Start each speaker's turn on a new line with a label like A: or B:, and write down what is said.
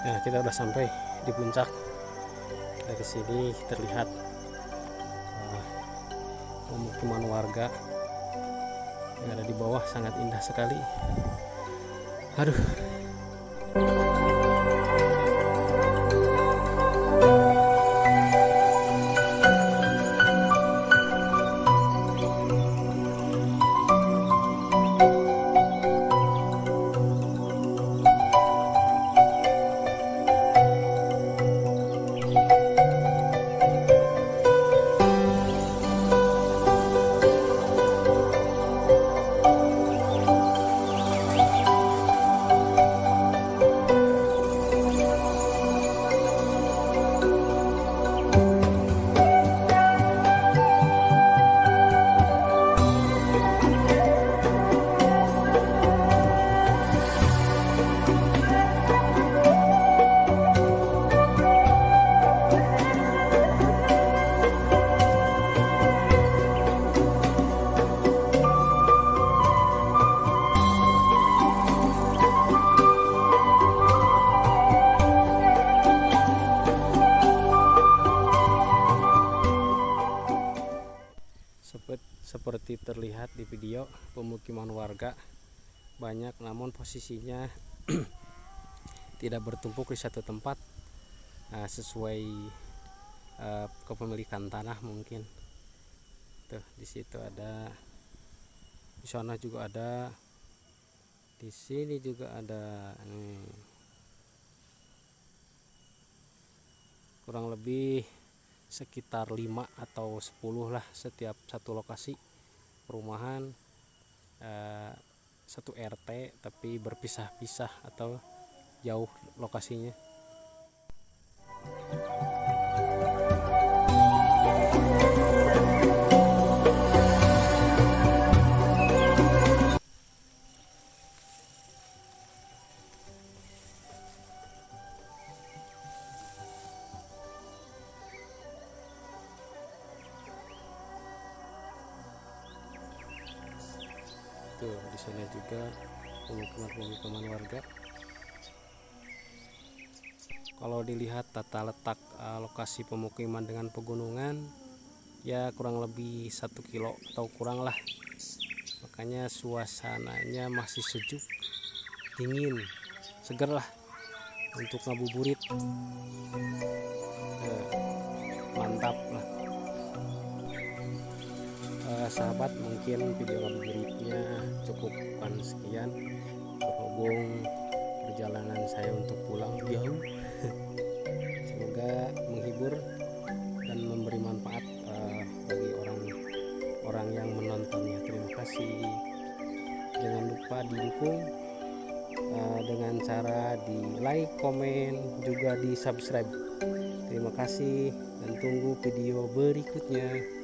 A: Nah, kita udah sampai di puncak. Dari sini terlihat uh, pemukiman warga yang ada di bawah sangat indah sekali. Aduh. Banyak namun posisinya tidak bertumpuk di satu tempat nah, sesuai uh, kepemilikan tanah mungkin. Tuh di situ ada di sana juga ada di sini juga ada nih. Kurang lebih sekitar 5 atau 10 lah setiap satu lokasi perumahan eh, satu RT tapi berpisah-pisah atau jauh lokasinya tuh di sana juga pemukiman-pemukiman warga. Kalau dilihat tata letak uh, lokasi pemukiman dengan pegunungan ya kurang lebih satu kilo atau kurang lah. Makanya suasananya masih sejuk dingin seger lah untuk ngabuburit sahabat mungkin video ngabuburitnya cukup sekian. Berhubung perjalanan saya untuk pulang jauh semoga menghibur dan memberi manfaat uh, bagi orang-orang yang menontonnya. Terima kasih. Jangan lupa didukung uh, dengan cara di like komen juga di subscribe. Terima kasih dan tunggu video berikutnya